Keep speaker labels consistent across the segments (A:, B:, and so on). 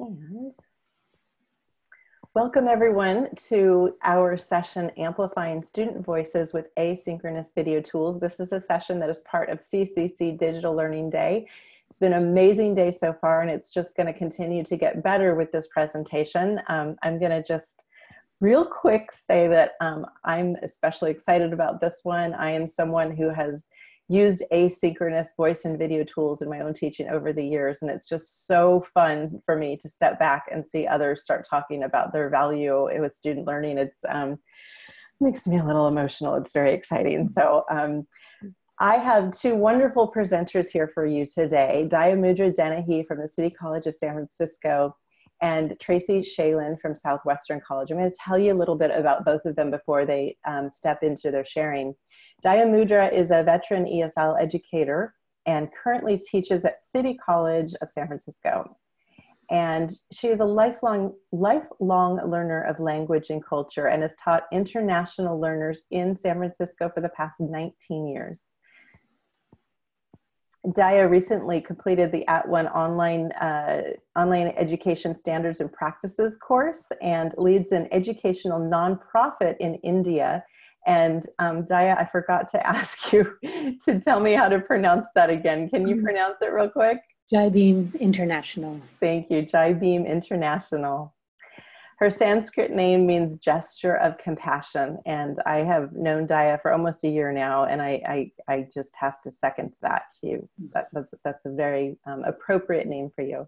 A: And welcome everyone to our session, Amplifying Student Voices with Asynchronous Video Tools. This is a session that is part of CCC Digital Learning Day. It's been an amazing day so far and it's just gonna continue to get better with this presentation. Um, I'm gonna just real quick say that um, I'm especially excited about this one. I am someone who has used asynchronous voice and video tools in my own teaching over the years and it's just so fun for me to step back and see others start talking about their value with student learning it's um, makes me a little emotional it's very exciting so um, I have two wonderful presenters here for you today Dayamudra Dennehy from the City College of San Francisco and Tracy Schaelen from Southwestern College. I'm going to tell you a little bit about both of them before they um, step into their sharing. Dayamudra is a veteran ESL educator and currently teaches at City College of San Francisco. And she is a lifelong, lifelong learner of language and culture and has taught international learners in San Francisco for the past 19 years. Daya recently completed the At One online, uh, online education standards and practices course and leads an educational nonprofit in India and um, Daya, I forgot to ask you to tell me how to pronounce that again. Can you mm-hmm. pronounce it real quick?
B: Jai Bhim International.
A: Thank you, Jai Bhim International. Her Sanskrit name means gesture of compassion, and I have known Daya for almost a year now, and I, I, I just have to second that. to You, that, that's, that's a very um, appropriate name for you.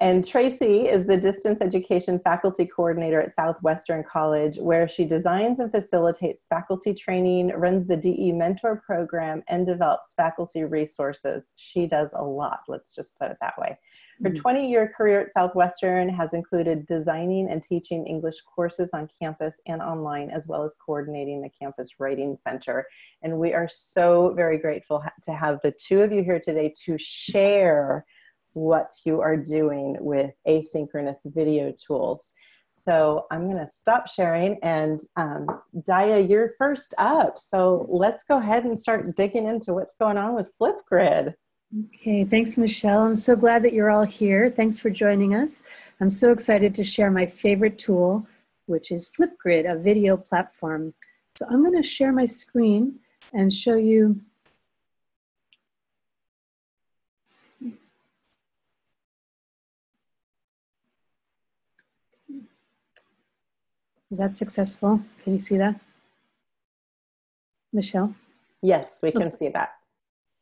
A: And Tracy is the distance education faculty coordinator at Southwestern College, where she designs and facilitates faculty training, runs the DE mentor program, and develops faculty resources. She does a lot, let's just put it that way. Her 20 mm-hmm. year career at Southwestern has included designing and teaching English courses on campus and online, as well as coordinating the Campus Writing Center. And we are so very grateful to have the two of you here today to share what you are doing with asynchronous video tools. So I'm going to stop sharing and um, Daya, you're first up. So let's go ahead and start digging into what's going on with Flipgrid.
B: Okay, thanks, Michelle. I'm so glad that you're all here. Thanks for joining us. I'm so excited to share my favorite tool, which is Flipgrid, a video platform. So I'm going to share my screen and show you Is that successful? Can you see that? Michelle?
A: Yes, we can okay. see that.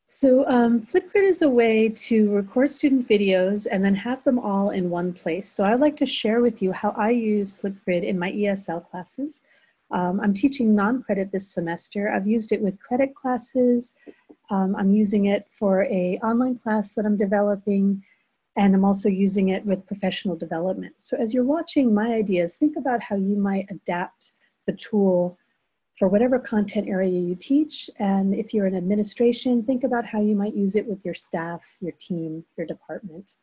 B: So um, Flipgrid is a way to record student videos and then have them all in one place. So I'd like to share with you how I use Flipgrid in my ESL classes. Um, I'm teaching non-credit this semester. I've used it with credit classes. Um, I'm using it for a online class that I'm developing and I'm also using it with professional development. So as you're watching my ideas, think about how you might adapt the tool for whatever content area you teach. And if you're in administration, think about how you might use it with your staff, your team, your department.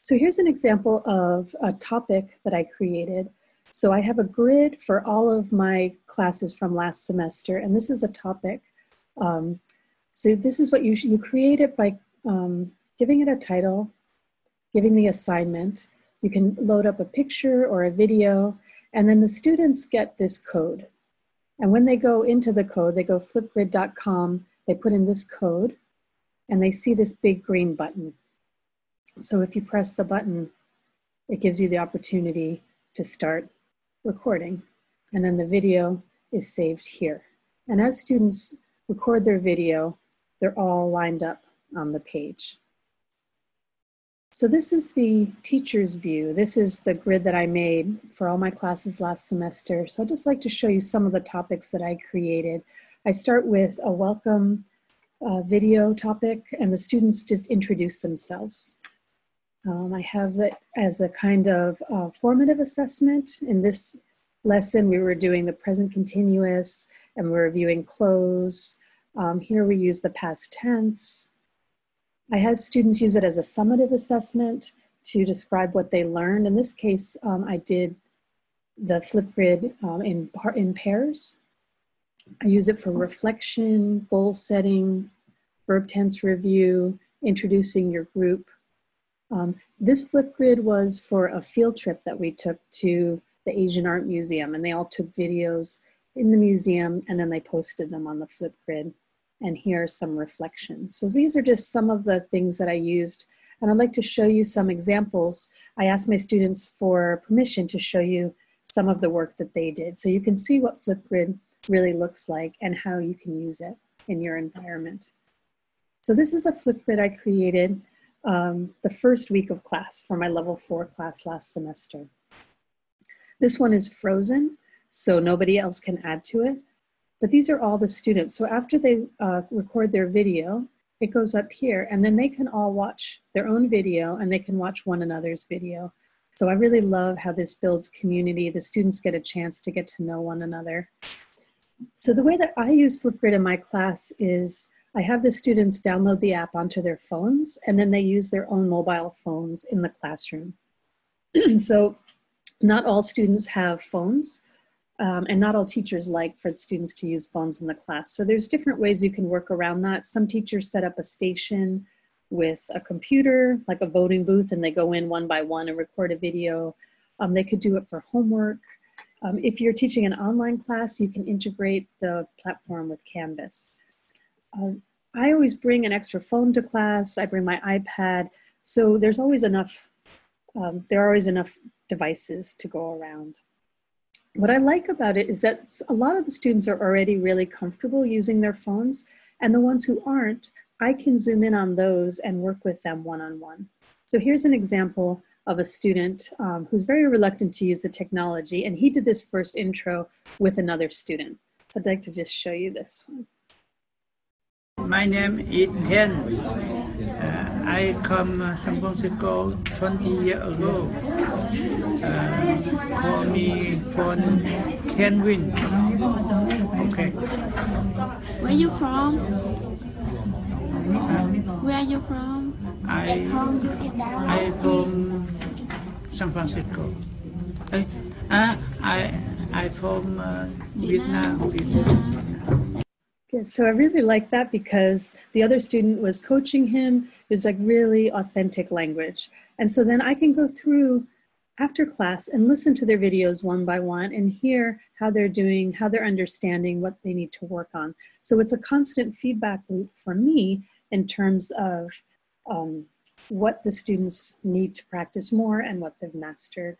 B: So here's an example of a topic that I created. So I have a grid for all of my classes from last semester, and this is a topic. Um, so this is what you, you create it by um, giving it a title, giving the assignment. You can load up a picture or a video, and then the students get this code. And when they go into the code, they go flipgrid.com, they put in this code, and they see this big green button. So if you press the button, it gives you the opportunity to start recording. And then the video is saved here. And as students record their video, they're all lined up on the page. So this is the teacher's view. This is the grid that I made for all my classes last semester. So I'd just like to show you some of the topics that I created. I start with a welcome uh, video topic and the students just introduce themselves. Um, I have that as a kind of uh, formative assessment. In this lesson, we were doing the present continuous and we're reviewing close. Um, here we use the past tense. I have students use it as a summative assessment to describe what they learned. In this case, um, I did the Flipgrid um, in, in pairs. I use it for reflection, goal setting, verb tense review, introducing your group. Um, this Flipgrid was for a field trip that we took to the Asian Art Museum and they all took videos in the museum and then they posted them on the Flipgrid. And here are some reflections. So these are just some of the things that I used and I'd like to show you some examples. I asked my students for permission to show you some of the work that they did. So you can see what Flipgrid really looks like and how you can use it in your environment. So this is a Flipgrid I created um, the first week of class for my level four class last semester. This one is frozen, so nobody else can add to it. But these are all the students. So after they uh, record their video, it goes up here and then they can all watch their own video and they can watch one another's video. So I really love how this builds community. The students get a chance to get to know one another. So the way that I use Flipgrid in my class is I have the students download the app onto their phones and then they use their own mobile phones in the classroom. so not all students have phones um, and not all teachers like for students to use phones in the class. So there's different ways you can work around that. Some teachers set up a station with a computer, like a voting booth, and they go in one by one and record a video. Um, they could do it for homework. Um, if you're teaching an online class, you can integrate the platform with Canvas. Uh, I always bring an extra phone to class. I bring my iPad. So there's always enough, um, there are always enough devices to go around. What I like about it is that a lot of the students are already really comfortable using their phones and the ones who aren't, I can zoom in on those and work with them one-on-one. -on -one. So here's an example of a student um, who's very reluctant to use the technology and he did this first intro with another student. So I'd like to just show you this one.
C: My name is Hen. Uh, I come uh, San Francisco 20 years ago. Uh, for me, for Kenwin. Okay.
D: Where you from? Uh, Where are you from?
C: I I from San Francisco. I, uh, I I from uh, Vietnam. Vietnam.
B: Yeah, so I really like that because the other student was coaching him. It was like really authentic language. And so then I can go through after class and listen to their videos one by one and hear how they're doing, how they're understanding what they need to work on. So it's a constant feedback loop for me in terms of um, what the students need to practice more and what they've mastered.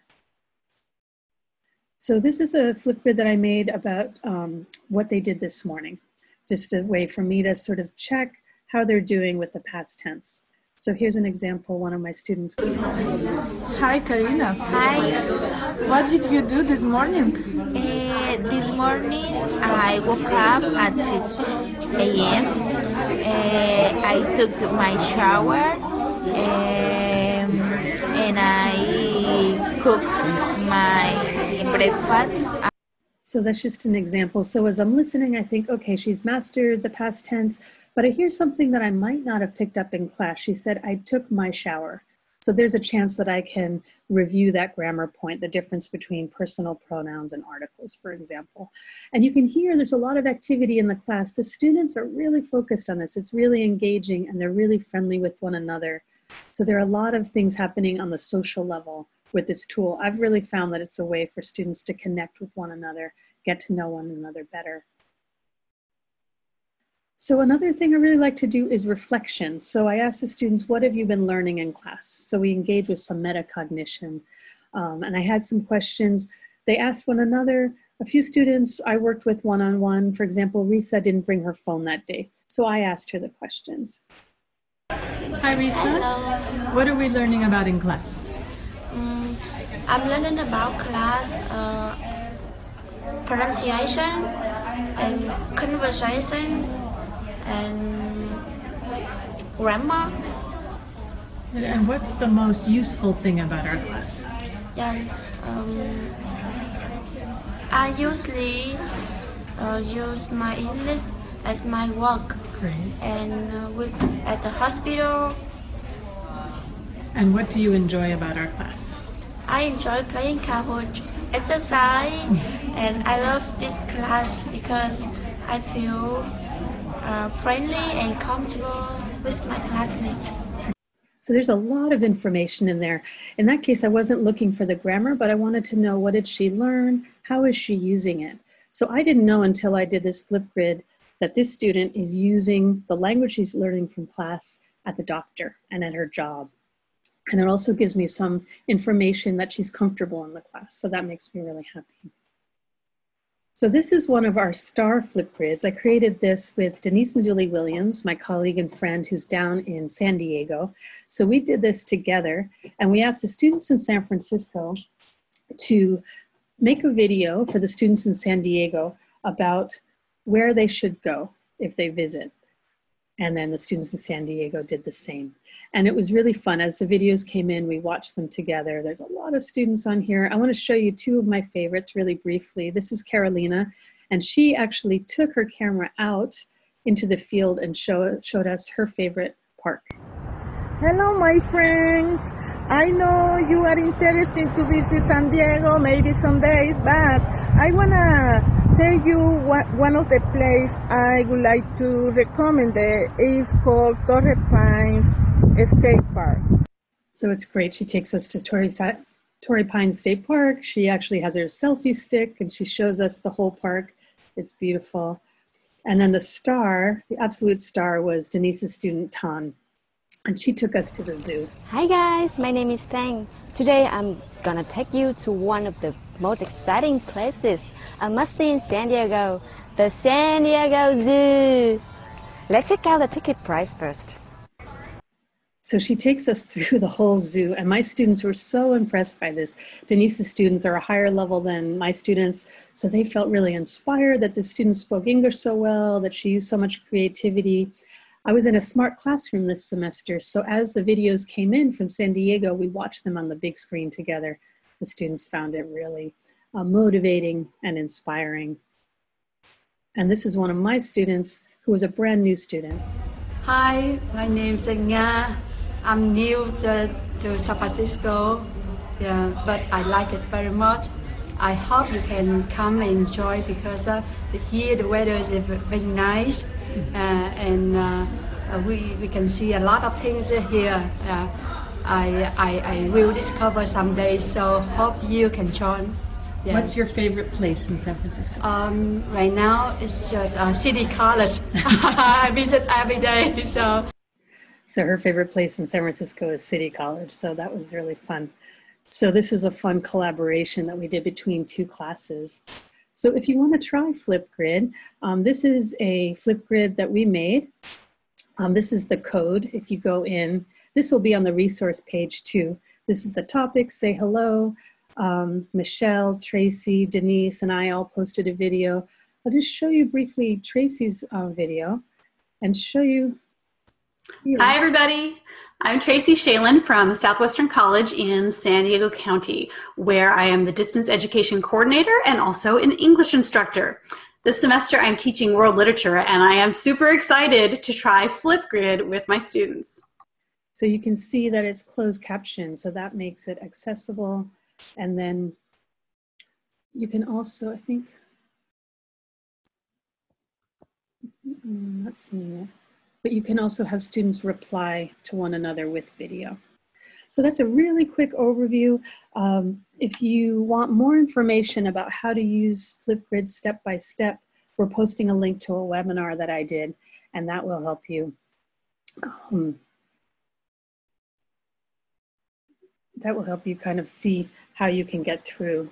B: So this is a Flipgrid that I made about um, what they did this morning just a way for me to sort of check how they're doing with the past tense. So here's an example, one of my students.
E: Hi, Karina.
D: Hi.
E: What did you do this morning?
D: Uh, this morning I woke up at 6 a.m. Uh, I took my shower um, and I cooked my breakfast.
B: So that's just an example. So as I'm listening, I think, okay, she's mastered the past tense, but I hear something that I might not have picked up in class. She said, I took my shower. So there's a chance that I can review that grammar point, the difference between personal pronouns and articles, for example. And you can hear there's a lot of activity in the class. The students are really focused on this. It's really engaging and they're really friendly with one another. So there are a lot of things happening on the social level with this tool. I've really found that it's a way for students to connect with one another, get to know one another better. So another thing I really like to do is reflection. So I ask the students, what have you been learning in class? So we engage with some metacognition. Um, and I had some questions. They asked one another. A few students I worked with one-on-one. -on -one. For example, Risa didn't bring her phone that day. So I asked her the questions.
E: Hi, Risa.
D: Hello.
E: What are we learning about in class?
D: I'm learning about class uh, pronunciation and conversation and grammar.
E: And what's the most useful thing about our class?
D: Yes, um, I usually uh, use my English as my work
E: Great.
D: and uh, with at the hospital.
E: And what do you enjoy about our class?
D: I enjoy playing Kahoot, exercise, and I love this class because I feel uh, friendly and comfortable with my classmates.
B: So there's a lot of information in there. In that case, I wasn't looking for the grammar, but I wanted to know what did she learn? How is she using it? So I didn't know until I did this Flipgrid that this student is using the language she's learning from class at the doctor and at her job. And it also gives me some information that she's comfortable in the class. So that makes me really happy. So this is one of our star flip grids. I created this with Denise Maduli Williams, my colleague and friend who's down in San Diego. So we did this together and we asked the students in San Francisco to make a video for the students in San Diego about where they should go if they visit. And then the students in San Diego did the same. And it was really fun. As the videos came in, we watched them together. There's a lot of students on here. I want to show you two of my favorites really briefly. This is Carolina, and she actually took her camera out into the field and show, showed us her favorite park.
F: Hello, my friends. I know you are interested to visit San Diego maybe someday, but I want to tell you what, one of the places I would like to recommend it is called Torrey Pines State Park.
B: So it's great. She takes us to Torrey, Torrey Pines State Park. She actually has her selfie stick and she shows us the whole park. It's beautiful. And then the star, the absolute star was Denise's student Tan. And she took us to the zoo.
G: Hi guys, my name is Thang. Today I'm gonna take you to one of the most exciting places a must see in San Diego, the San Diego Zoo. Let's check out the ticket price first.
B: So she takes us through the whole zoo, and my students were so impressed by this. Denise's students are a higher level than my students, so they felt really inspired that the students spoke English so well, that she used so much creativity. I was in a smart classroom this semester, so as the videos came in from San Diego, we watched them on the big screen together. The students found it really uh, motivating and inspiring. And this is one of my students who is a brand new student.
H: Hi, my name is Nga. I'm new to, to San Francisco, yeah, but I like it very much. I hope you can come and enjoy because uh, here the weather is very nice uh, and uh, we, we can see a lot of things here. I, I, I will discover someday, so hope you can join.
E: Yeah. What's your favorite place in San Francisco?
H: Um, right now, it's just uh, City College. I visit every day, so.
B: So her favorite place in San Francisco is City College, so that was really fun. So this was a fun collaboration that we did between two classes. So if you want to try Flipgrid, um, this is a Flipgrid that we made. Um, this is the code. If you go in, this will be on the resource page too. This is the topic, say hello. Um, Michelle, Tracy, Denise, and I all posted a video. I'll just show you briefly Tracy's uh, video and show you.
I: Here. Hi everybody. I'm Tracy Schaelen from Southwestern College in San Diego County, where I am the distance education coordinator and also an English instructor. This semester I'm teaching world literature and I am super excited to try Flipgrid with my students.
B: So you can see that it's closed caption, so that makes it accessible. And then you can also, I think, I'm not seeing it but you can also have students reply to one another with video. So that's a really quick overview. Um, if you want more information about how to use Flipgrid step by step, we're posting a link to a webinar that I did, and that will help you. Um, that will help you kind of see how you can get through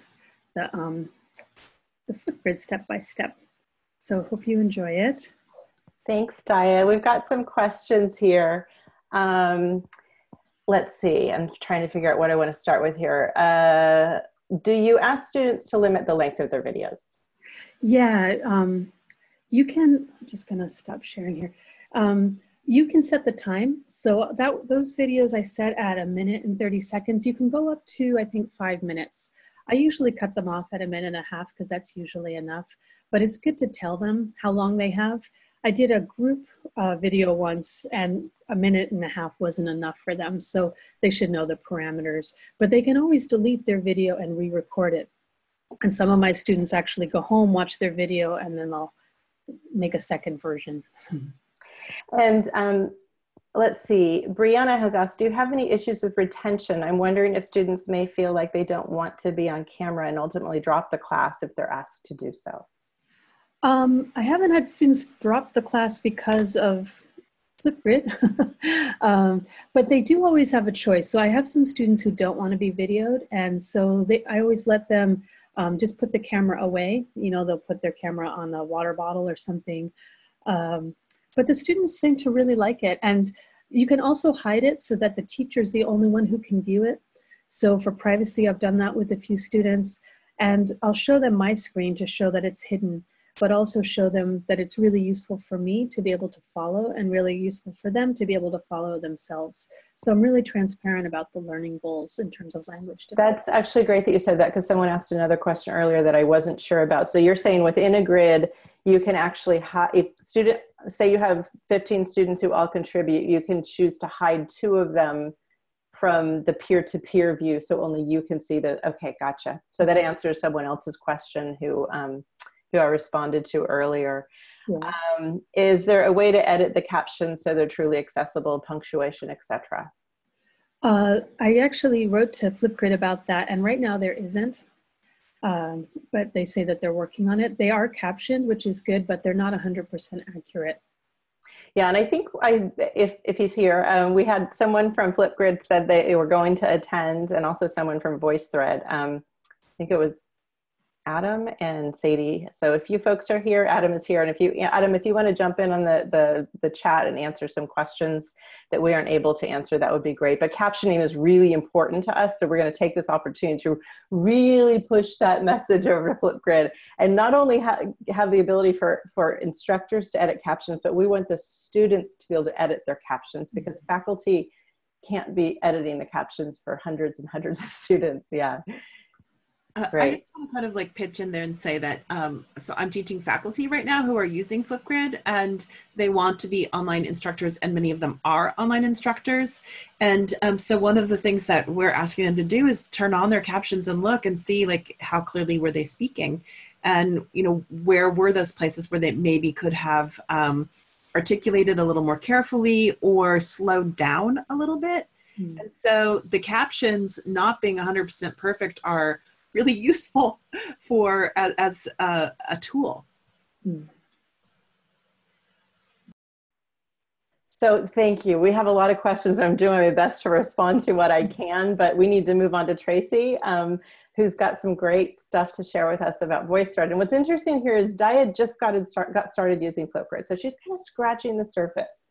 B: the, um, the Flipgrid step by step. So hope you enjoy it.
A: Thanks, Daya. We've got some questions here. Um, let's see, I'm trying to figure out what I want to start with here. Uh, do you ask students to limit the length of their videos?
B: Yeah, um, you can, I'm just gonna stop sharing here. Um, you can set the time. So that those videos I set at a minute and 30 seconds, you can go up to, I think, five minutes. I usually cut them off at a minute and a half because that's usually enough, but it's good to tell them how long they have. I did a group uh, video once and a minute and a half wasn't enough for them. So they should know the parameters, but they can always delete their video and re-record it. And some of my students actually go home, watch their video, and then they'll make a second version.
A: And um, let's see, Brianna has asked, do you have any issues with retention? I'm wondering if students may feel like they don't want to be on camera and ultimately drop the class if they're asked to do so.
B: Um, I haven't had students drop the class because of Flipgrid, um, but they do always have a choice. So I have some students who don't want to be videoed, and so they, I always let them um, just put the camera away. You know, they'll put their camera on a water bottle or something. Um, but the students seem to really like it. And you can also hide it so that the teacher is the only one who can view it. So for privacy, I've done that with a few students. And I'll show them my screen to show that it's hidden but also show them that it's really useful for me to be able to follow and really useful for them to be able to follow themselves. So I'm really transparent about the learning goals in terms of language.
A: That's actually great that you said that because someone asked another question earlier that I wasn't sure about. So you're saying within a grid, you can actually, if student, say you have 15 students who all contribute, you can choose to hide two of them from the peer-to-peer -peer view so only you can see the, okay, gotcha. So that answers someone else's question who, um, who I responded to earlier. Yeah. Um, is there a way to edit the captions so they're truly accessible, punctuation, etc.?
B: Uh, I actually wrote to Flipgrid about that, and right now there isn't. Um, but they say that they're working on it. They are captioned, which is good, but they're not 100% accurate.
A: Yeah, and I think I, if, if he's here, um, we had someone from Flipgrid said they were going to attend, and also someone from VoiceThread. Um, I think it was Adam and Sadie. So if you folks are here, Adam is here. And if you, Adam, if you want to jump in on the, the, the chat and answer some questions that we aren't able to answer, that would be great. But captioning is really important to us. So we're going to take this opportunity to really push that message over to Flipgrid and not only ha have the ability for, for instructors to edit captions, but we want the students to be able to edit their captions mm-hmm. because faculty can't be editing the captions for hundreds and hundreds of students. Yeah.
J: Uh, right. I just want to kind of like pitch in there and say that um, so I'm teaching faculty right now who are using Flipgrid and they want to be online instructors and many of them are online instructors. And um, so one of the things that we're asking them to do is turn on their captions and look and see like how clearly were they speaking and you know where were those places where they maybe could have um, articulated a little more carefully or slowed down a little bit. Mm. And so the captions not being 100% perfect are really useful for as, as a, a, tool.
A: So thank you. We have a lot of questions. I'm doing my best to respond to what I can, but we need to move on to Tracy, um, who's got some great stuff to share with us about VoiceThread. And what's interesting here is Daya just got, start, got started using Flipgrid. So she's kind of scratching the surface.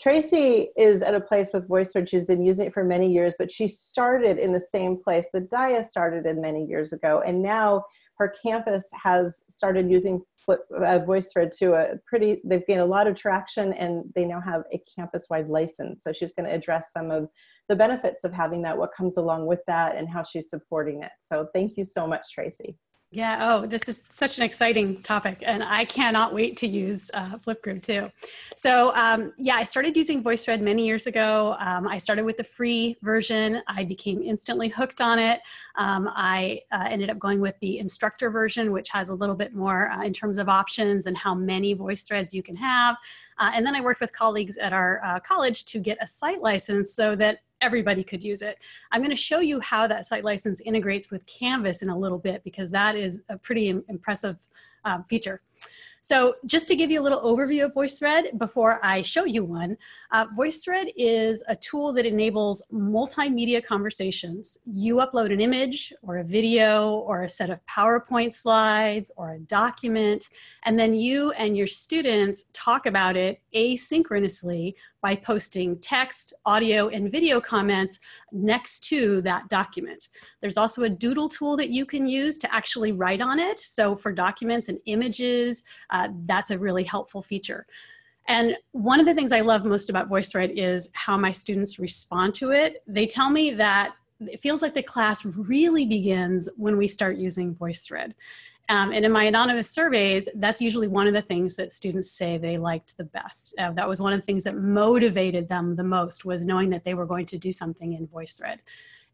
A: Tracy is at a place with VoiceThread. She's been using it for many years, but she started in the same place that Daya started in many years ago. And now her campus has started using uh, VoiceThread to a pretty, they've gained a lot of traction and they now have a campus-wide license. So she's gonna address some of the benefits of having that, what comes along with that and how she's supporting it. So thank you so much, Tracy.
K: Yeah, oh, this is such an exciting topic, and I cannot wait to use uh, Flipgrid too. So, um, yeah, I started using VoiceThread many years ago. Um, I started with the free version. I became instantly hooked on it. Um, I uh, ended up going with the instructor version, which has a little bit more uh, in terms of options and how many VoiceThreads you can have. Uh, and then I worked with colleagues at our uh, college to get a site license so that everybody could use it. I'm going to show you how that site license integrates with Canvas in a little bit because that is a pretty impressive um, feature. So just to give you a little overview of VoiceThread before I show you one, uh, VoiceThread is a tool that enables multimedia conversations. You upload an image or a video or a set of PowerPoint slides or a document, and then you and your students talk about it asynchronously by posting text, audio, and video comments next to that document. There's also a doodle tool that you can use to actually write on it. So for documents and images, uh, that's a really helpful feature. And one of the things I love most about VoiceThread is how my students respond to it. They tell me that it feels like the class really begins when we start using VoiceThread. Um, and in my anonymous surveys, that's usually one of the things that students say they liked the best. Uh, that was one of the things that motivated them the most was knowing that they were going to do something in VoiceThread.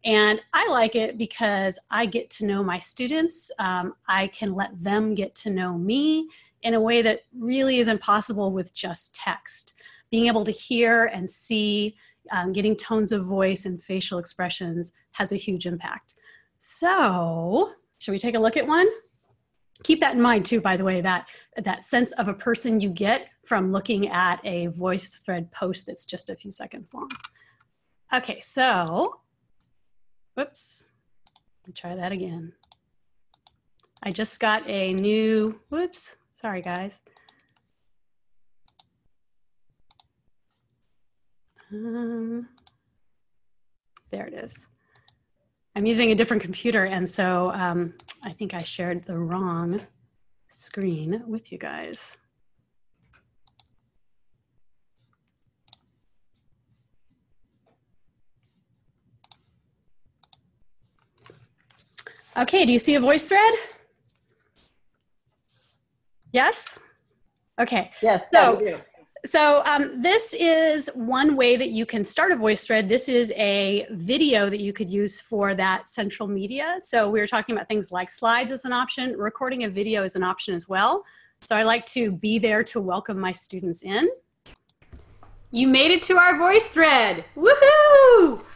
K: And I like it because I get to know my students. Um, I can let them get to know me in a way that really isn't possible with just text. being able to hear and see, um, getting tones of voice and facial expressions has a huge impact. So, should we take a look at one? Keep that in mind too, by the way, that, that sense of a person you get from looking at a VoiceThread post that's just a few seconds long. Okay, so, whoops, try that again. I just got a new, whoops, sorry guys. Um, there it is. I'm using a different computer and so um, I think I shared the wrong screen with you guys. Okay, do you see a VoiceThread? Yes? Okay.
A: Yes,
K: so, so um, this is one way that you can start a VoiceThread. This is a video that you could use for that central media. So we were talking about things like slides as an option. Recording a video is an option as well. So I like to be there to welcome my students in.
L: You made it to our VoiceThread. Woohoo!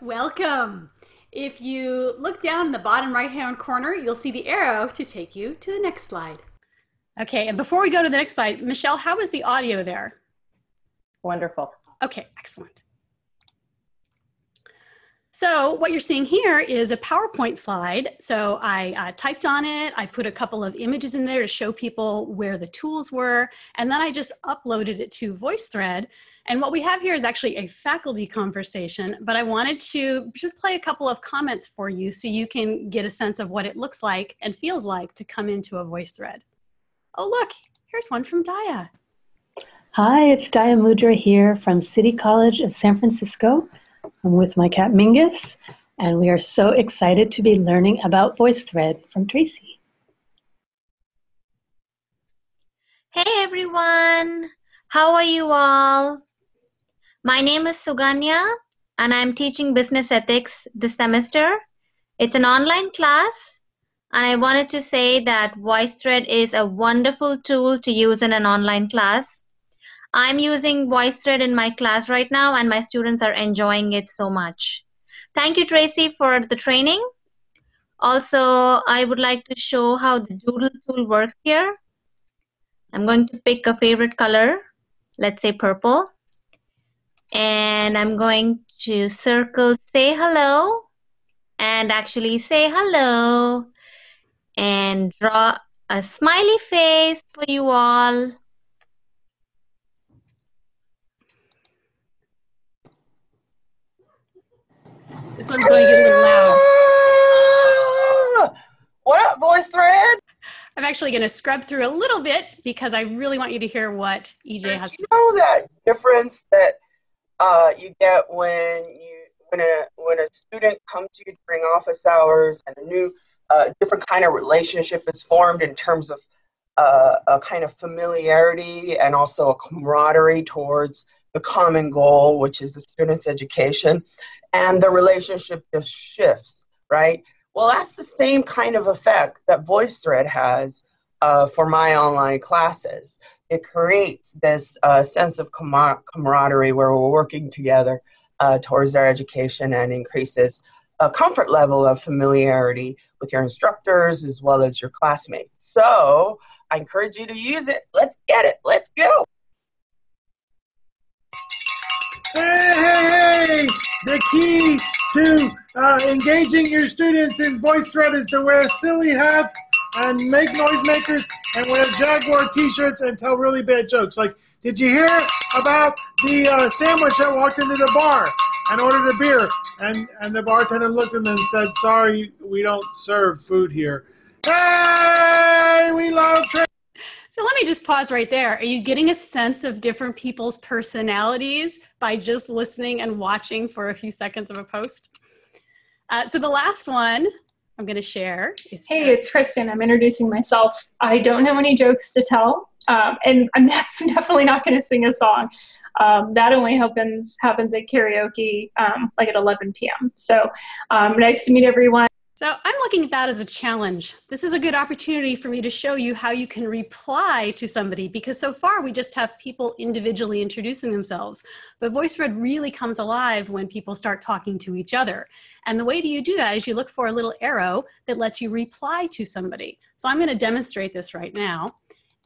L: Welcome. If you look down in the bottom right hand corner, you'll see the arrow to take you to the next slide.
K: Okay, and before we go to the next slide, Michelle, how is the audio there?
A: Wonderful.
K: Okay, excellent. So what you're seeing here is a PowerPoint slide. So I uh, typed on it, I put a couple of images in there to show people where the tools were, and then I just uploaded it to VoiceThread. And what we have here is actually a faculty conversation, but I wanted to just play a couple of comments for you so you can get a sense of what it looks like and feels like to come into a VoiceThread. Oh look, here's one from Daya.
B: Hi, it's Dayamudra here from City College of San Francisco. I'm with my cat Mingus, and we are so excited to be learning about VoiceThread from Tracy.
M: Hey everyone, how are you all? My name is Suganya, and I'm teaching business ethics this semester. It's an online class, and I wanted to say that VoiceThread is a wonderful tool to use in an online class. I'm using VoiceThread in my class right now, and my students are enjoying it so much. Thank you, Tracy, for the training. Also, I would like to show how the Doodle tool works here. I'm going to pick a favorite color, let's say purple. And I'm going to circle say hello and actually say hello and draw a smiley face for you all.
K: This one's going to get a little loud.
N: What up, VoiceThread?
K: I'm actually going to scrub through a little bit because I really want you to hear what EJ has
N: you know that difference that uh, you get when you when a when a student comes to you during office hours and a new uh, different kind of relationship is formed in terms of uh, a kind of familiarity and also a camaraderie towards the common goal, which is the student's education and the relationship just shifts, right? Well, that's the same kind of effect that VoiceThread has uh, for my online classes. It creates this uh, sense of camaraderie where we're working together uh, towards our education and increases a comfort level of familiarity with your instructors as well as your classmates. So I encourage you to use it. Let's get it. Let's go.
O: Hey, hey, hey! The key to uh, engaging your students in VoiceThread is to wear silly hats and make noisemakers and wear Jaguar t-shirts and tell really bad jokes. Like, did you hear about the uh, sandwich that walked into the bar and ordered a beer? And, and the bartender looked at them and said, sorry, we don't serve food here. Hey, we love
K: so let me just pause right there. Are you getting a sense of different people's personalities by just listening and watching for a few seconds of a post? Uh, so the last one I'm going to share is
P: Hey, it's Kristen. I'm introducing myself. I don't know any jokes to tell, um, and I'm definitely not going to sing a song. Um, that only happens happens at karaoke, um, like at 11 p.m. So um, nice to meet everyone.
K: So I'm looking at that as a challenge. This is a good opportunity for me to show you how you can reply to somebody because so far we just have people individually introducing themselves. But VoiceThread really comes alive when people start talking to each other. And the way that you do that is you look for a little arrow that lets you reply to somebody. So I'm gonna demonstrate this right now.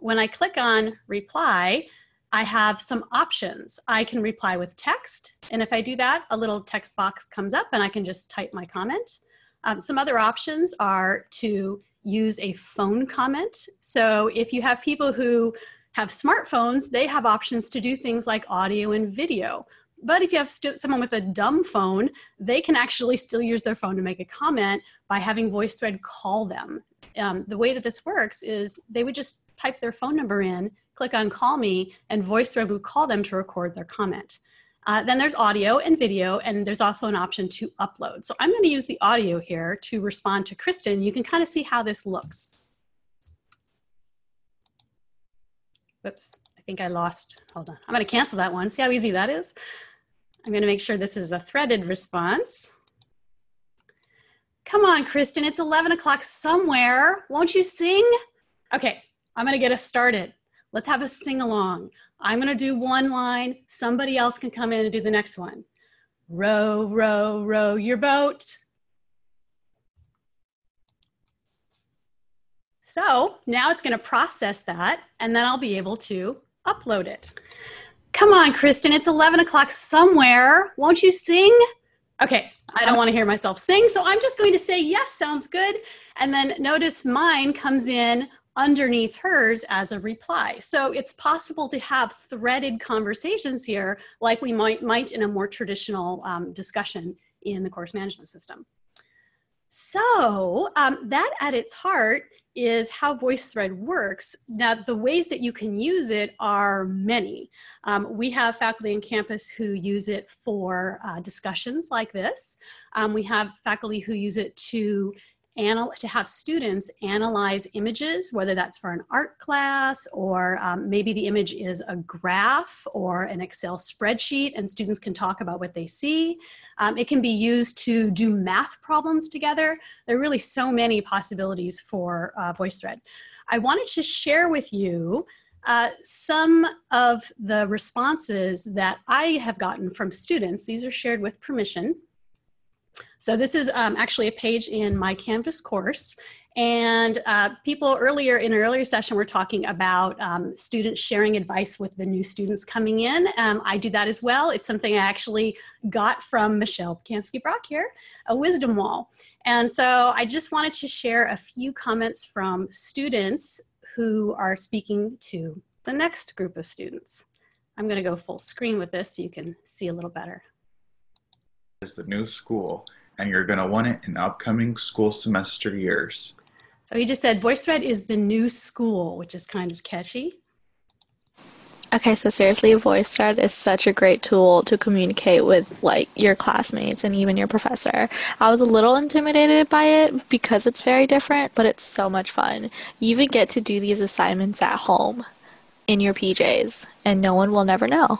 K: When I click on reply, I have some options. I can reply with text. And if I do that, a little text box comes up and I can just type my comment. Um, some other options are to use a phone comment. So if you have people who have smartphones, they have options to do things like audio and video. But if you have someone with a dumb phone, they can actually still use their phone to make a comment by having VoiceThread call them. Um, the way that this works is they would just type their phone number in, click on call me, and VoiceThread would call them to record their comment. Uh, then there's audio and video, and there's also an option to upload. So I'm going to use the audio here to respond to Kristen. You can kind of see how this looks. Whoops, I think I lost, hold on. I'm going to cancel that one. See how easy that is? I'm going to make sure this is a threaded response. Come on, Kristen, it's 11 o'clock somewhere. Won't you sing? Okay, I'm going to get us started. Let's have a sing along. I'm going to do one line. Somebody else can come in and do the next one. Row, row, row your boat. So now it's going to process that and then I'll be able to upload it. Come on, Kristen, it's 11 o'clock somewhere. Won't you sing? Okay, I don't want to hear myself sing, so I'm just going to say, yes, sounds good. And then notice mine comes in underneath hers as a reply. So it's possible to have threaded conversations here like we might, might in a more traditional um, discussion in the course management system. So um, that at its heart is how VoiceThread works. Now, the ways that you can use it are many. Um, we have faculty on campus who use it for uh, discussions like this. Um, we have faculty who use it to to have students analyze images, whether that's for an art class or um, maybe the image is a graph or an Excel spreadsheet and students can talk about what they see. Um, it can be used to do math problems together. There are really so many possibilities for uh, VoiceThread. I wanted to share with you uh, some of the responses that I have gotten from students. These are shared with permission. So this is um, actually a page in my Canvas course. And uh, people earlier in an earlier session were talking about um, students sharing advice with the new students coming in. Um, I do that as well. It's something I actually got from Michelle Pacansky-Brock here, a wisdom wall. And so I just wanted to share a few comments from students who are speaking to the next group of students. I'm gonna go full screen with this so you can see a little better.
Q: Is the new school and you're going to want it in upcoming school semester years.
K: So he just said VoiceThread is the new school, which is kind of catchy.
R: Okay, so seriously, VoiceThread is such a great tool to communicate with like your classmates and even your professor. I was a little intimidated by it because it's very different, but it's so much fun. You even get to do these assignments at home in your PJs, and no one will never know.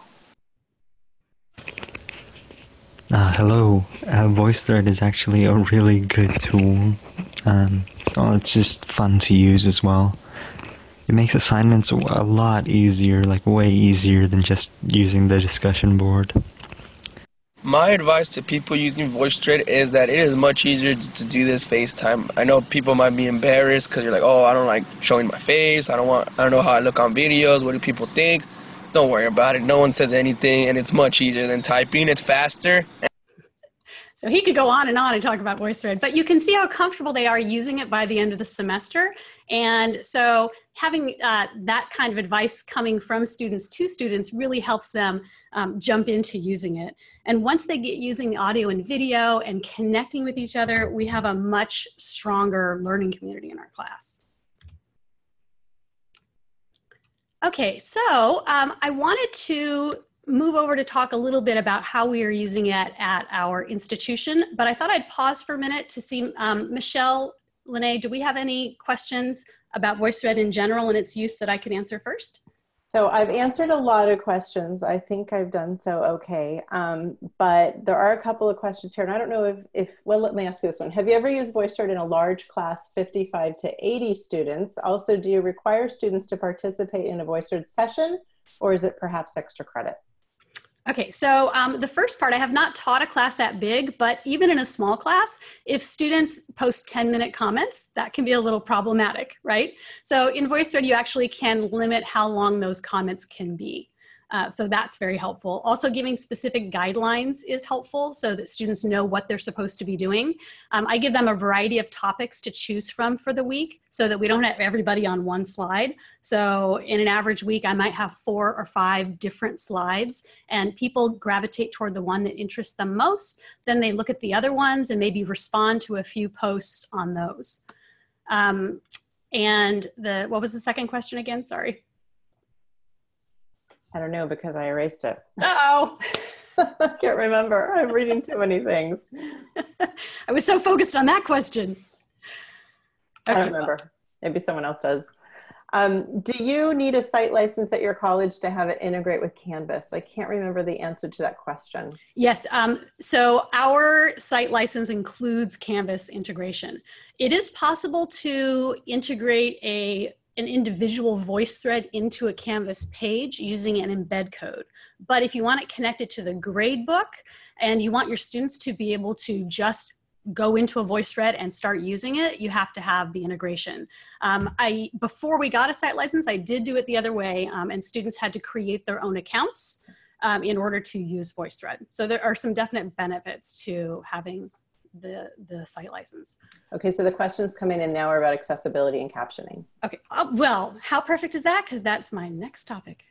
S: Uh, hello, uh, VoiceThread is actually a really good tool. Um, oh, it's just fun to use as well. It makes assignments a lot easier, like way easier than just using the discussion board.
T: My advice to people using VoiceThread is that it is much easier to do this FaceTime. I know people might be embarrassed because you're like, oh, I don't like showing my face. I don't want, I don't know how I look on videos. What do people think? Don't worry about it. No one says anything, and it's much easier than typing. It's faster.
K: So he could go on and on and talk about VoiceThread, but you can see how comfortable they are using it by the end of the semester. And so having uh, that kind of advice coming from students to students really helps them um, jump into using it. And once they get using audio and video and connecting with each other, we have a much stronger learning community in our class. Okay, so um, I wanted to move over to talk a little bit about how we are using it at our institution, but I thought I'd pause for a minute to see, um, Michelle, Lene, do we have any questions about VoiceThread in general and its use that I could answer first?
A: So I've answered a lot of questions. I think I've done so okay. Um, but there are a couple of questions here. And I don't know if, if, well, let me ask you this one. Have you ever used VoiceThread in a large class, 55 to 80 students? Also, do you require students to participate in a VoiceThread session or is it perhaps extra credit?
K: Okay, so um, the first part, I have not taught a class that big, but even in a small class, if students post 10 minute comments, that can be a little problematic, right? So in VoiceThread, you actually can limit how long those comments can be. Uh, so that's very helpful. Also giving specific guidelines is helpful so that students know what they're supposed to be doing. Um, I give them a variety of topics to choose from for the week so that we don't have everybody on one slide. So in an average week, I might have four or five different slides and people gravitate toward the one that interests them most. Then they look at the other ones and maybe respond to a few posts on those. Um, and the, what was the second question again? Sorry.
A: I don't know because I erased it.
K: oh.
A: I can't remember. I'm reading too many things.
K: I was so focused on that question.
A: Okay. I don't remember. Maybe someone else does. Um, do you need a site license at your college to have it integrate with Canvas? I can't remember the answer to that question.
K: Yes, um, so our site license includes Canvas integration. It is possible to integrate a an individual voice thread into a Canvas page using an embed code. But if you want it connected to the gradebook and you want your students to be able to just go into a voice thread and start using it, you have to have the integration. Um, I Before we got a site license, I did do it the other way um, and students had to create their own accounts um, in order to use VoiceThread. So there are some definite benefits to having the, the site license.
A: Okay, so the questions coming in now are about accessibility and captioning.
K: Okay, uh, well, how perfect is that? Because that's my next topic.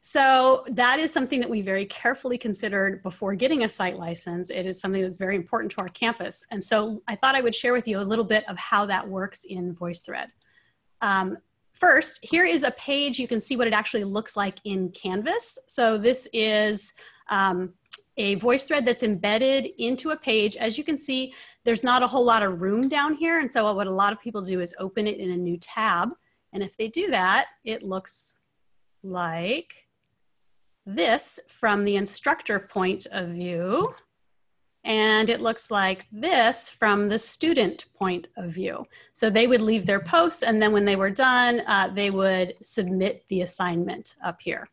K: So that is something that we very carefully considered before getting a site license. It is something that's very important to our campus. And so I thought I would share with you a little bit of how that works in VoiceThread. Um, first, here is a page. You can see what it actually looks like in Canvas. So this is um, a voice thread that's embedded into a page. As you can see, there's not a whole lot of room down here. And so what a lot of people do is open it in a new tab. And if they do that, it looks like this from the instructor point of view. And it looks like this from the student point of view. So they would leave their posts and then when they were done, uh, they would submit the assignment up here.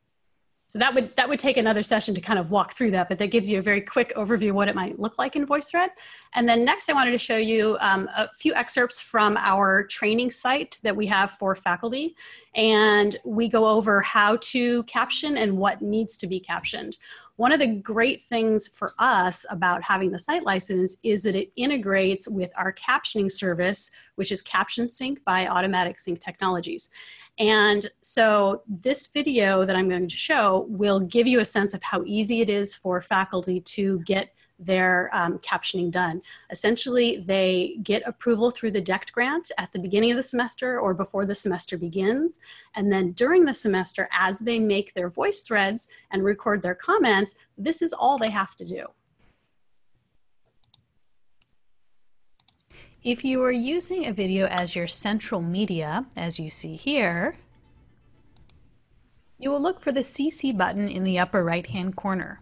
K: So that would, that would take another session to kind of walk through that, but that gives you a very quick overview of what it might look like in VoiceThread. And then next I wanted to show you um, a few excerpts from our training site that we have for faculty. And we go over how to caption and what needs to be captioned. One of the great things for us about having the site license is that it integrates with our captioning service, which is CaptionSync by Automatic Sync Technologies. And so this video that I'm going to show will give you a sense of how easy it is for faculty to get their um, captioning done. Essentially, they get approval through the DECT grant at the beginning of the semester or before the semester begins. And then during the semester, as they make their voice threads and record their comments, this is all they have to do. If you are using a video as your central media, as you see here, you will look for the CC button in the upper right hand corner.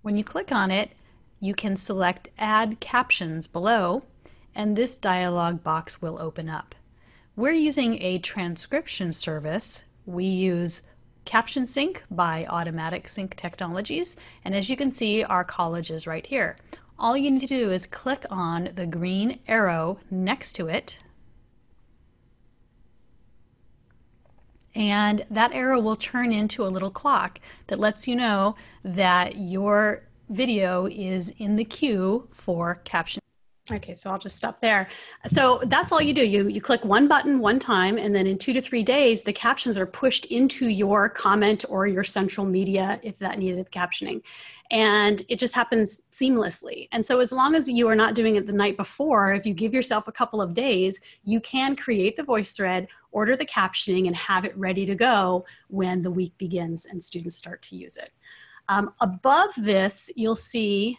K: When you click on it, you can select Add Captions below, and this dialog box will open up. We're using a transcription service. We use CaptionSync by Automatic Sync Technologies, and as you can see, our college is right here all you need to do is click on the green arrow next to it and that arrow will turn into a little clock that lets you know that your video is in the queue for caption. Okay, so I'll just stop there. So that's all you do. You, you click one button one time, and then in two to three days, the captions are pushed into your comment or your central media if that needed captioning. And it just happens seamlessly. And so as long as you are not doing it the night before, if you give yourself a couple of days, you can create the voice thread, order the captioning, and have it ready to go when the week begins and students start to use it. Um, above this, you'll see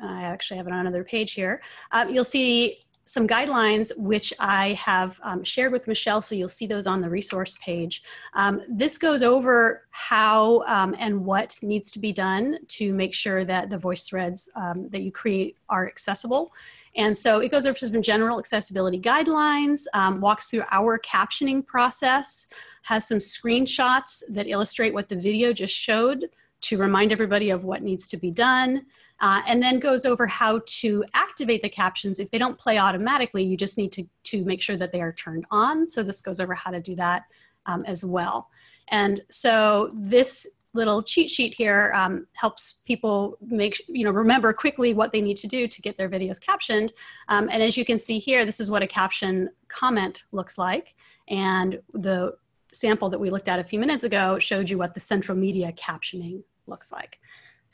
K: I actually have it on another page here. Uh, you'll see some guidelines which I have um, shared with Michelle, so you'll see those on the resource page. Um, this goes over how um, and what needs to be done to make sure that the voice threads um, that you create are accessible. And so it goes over some general accessibility guidelines, um, walks through our captioning process, has some screenshots that illustrate what the video just showed to remind everybody of what needs to be done uh, and then goes over how to activate the captions. If they don't play automatically, you just need to, to make sure that they are turned on. So this goes over how to do that um, as well. And so this little cheat sheet here um, helps people make, you know, remember quickly what they need to do to get their videos captioned. Um, and as you can see here, this is what a caption comment looks like. And the sample that we looked at a few minutes ago showed you what the central media captioning looks like.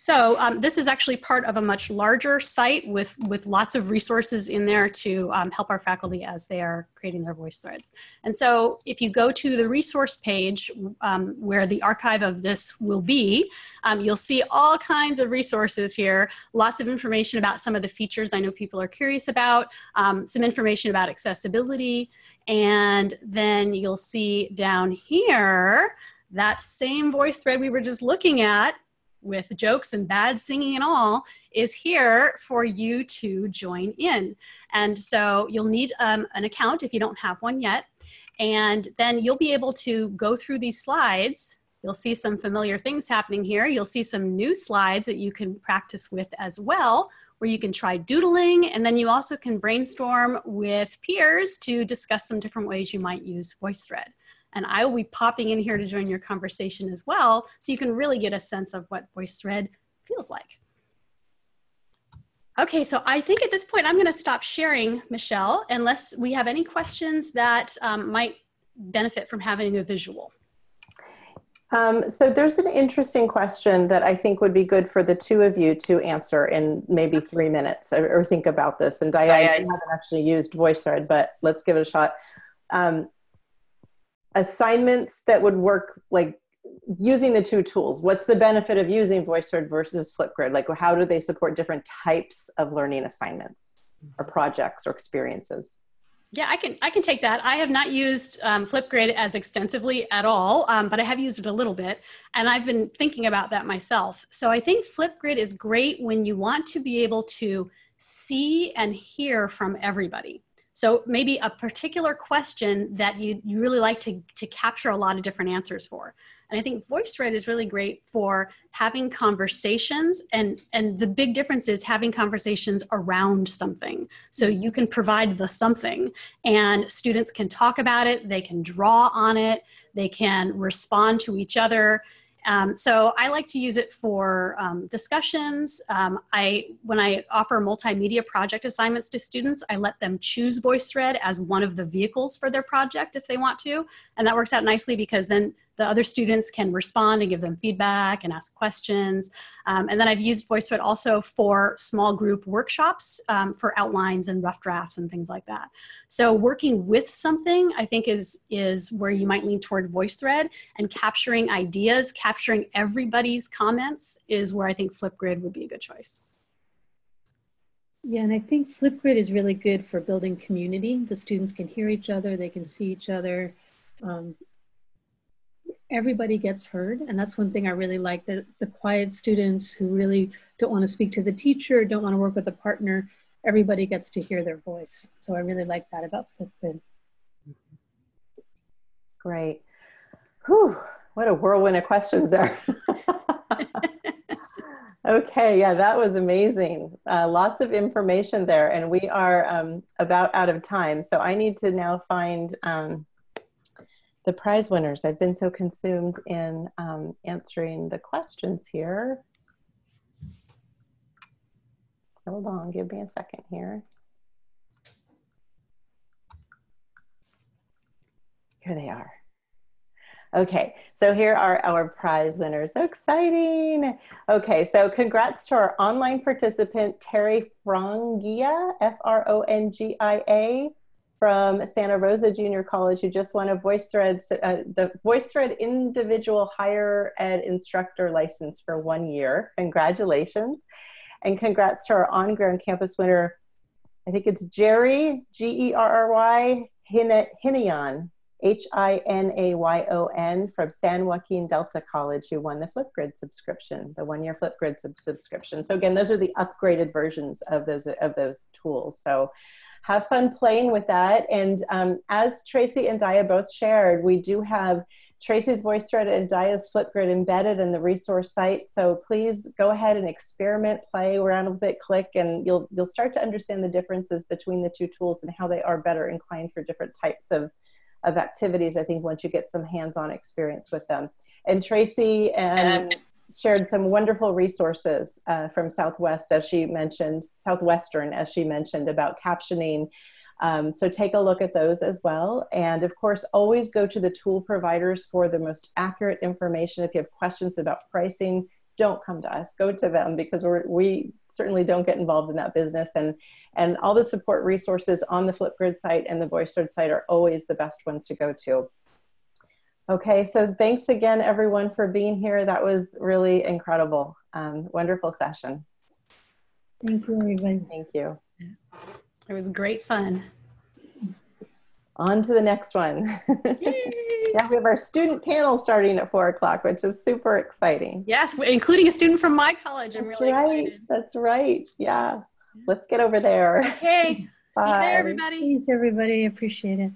K: So um, this is actually part of a much larger site with, with lots of resources in there to um, help our faculty as they are creating their voice threads. And so if you go to the resource page um, where the archive of this will be, um, you'll see all kinds of resources here, lots of information about some of the features I know people are curious about, um, some information about accessibility, and then you'll see down here that same voice thread we were just looking at with jokes and bad singing and all is here for you to join in. And so you'll need um, an account if you don't have one yet. And then you'll be able to go through these slides. You'll see some familiar things happening here. You'll see some new slides that you can practice with as well, where you can try doodling. And then you also can brainstorm with peers to discuss some different ways you might use VoiceThread and I will be popping in here to join your conversation as well, so you can really get a sense of what VoiceThread feels like. Okay, so I think at this point I'm gonna stop sharing, Michelle, unless we have any questions that um, might benefit from having a visual.
A: Um, so there's an interesting question that I think would be good for the two of you to answer in maybe three minutes or, or think about this. And Diane, I haven't actually used VoiceThread, but let's give it a shot. Um, assignments that would work like using the two tools what's the benefit of using voicethread versus flipgrid like how do they support different types of learning assignments or projects or experiences
K: yeah, I can I can take that. I have not used um, Flipgrid as extensively at all, um, but I have used it a little bit, and I've been thinking about that myself. So I think Flipgrid is great when you want to be able to see and hear from everybody. So maybe a particular question that you, you really like to, to capture a lot of different answers for. And I think VoiceThread is really great for having conversations and, and the big difference is having conversations around something. So you can provide the something and students can talk about it, they can draw on it, they can respond to each other. Um, so I like to use it for um, discussions. Um, I, when I offer multimedia project assignments to students, I let them choose VoiceThread as one of the vehicles for their project if they want to. And that works out nicely because then the other students can respond and give them feedback and ask questions. Um, and then I've used VoiceThread also for small group workshops um, for outlines and rough drafts and things like that. So working with something I think is, is where you might lean toward VoiceThread and capturing ideas, capturing everybody's comments is where I think Flipgrid would be a good choice.
B: Yeah, and I think Flipgrid is really good for building community. The students can hear each other, they can see each other. Um, everybody gets heard. And that's one thing I really like, that the quiet students who really don't want to speak to the teacher, don't want to work with a partner, everybody gets to hear their voice. So I really like that about Flipgrid.
A: Great. Whew, what a whirlwind of questions there. okay, yeah, that was amazing. Uh, lots of information there, and we are um, about out of time. So I need to now find um, the prize winners. I've been so consumed in um, answering the questions here. Hold on, give me a second here. Here they are. Okay, so here are our prize winners. So exciting. Okay, so congrats to our online participant, Terry Frongia, F-R-O-N-G-I-A from Santa Rosa Junior College who just won a VoiceThread, uh, the VoiceThread Individual Higher Ed Instructor License for one year. Congratulations. And congrats to our on-ground campus winner, I think it's Jerry, G E R R Y, Hinayon, H I N A Y O N, from San Joaquin Delta College, who won the Flipgrid subscription, the one year Flipgrid sub- subscription. So, again, those are the upgraded versions of those, of those tools. So, have fun playing with that. And um, as Tracy and Daya both shared, we do have Tracy's VoiceThread and Daya's Flipgrid embedded in the resource site. So please go ahead and experiment, play around with it, click, and you'll, you'll start to understand the differences between the two tools and how they are better inclined for different types of, of activities, I think, once you get some hands-on experience with them. And Tracy and shared some wonderful resources uh, from Southwest, as she mentioned, Southwestern, as she mentioned, about captioning um, so take a look at those as well. And of course, always go to the tool providers for the most accurate information. If you have questions about pricing, don't come to us, go to them because we certainly don't get involved in that business. And, and all the support resources on the Flipgrid site and the VoiceThread site are always the best ones to go to. Okay, so thanks again, everyone, for being here. That was really incredible. Um, wonderful session.
B: Thank you, everybody.
A: Thank you.
K: It was great fun.
A: On to the next one. yeah, we have our student panel starting at four o'clock, which is super exciting.
K: Yes, including a student from my college. I'm
A: That's
K: really
A: right.
K: excited.
A: That's right. Yeah. Let's get over there.
K: Okay. See you
A: Bye.
K: there, everybody.
B: Thanks, everybody. Appreciate it.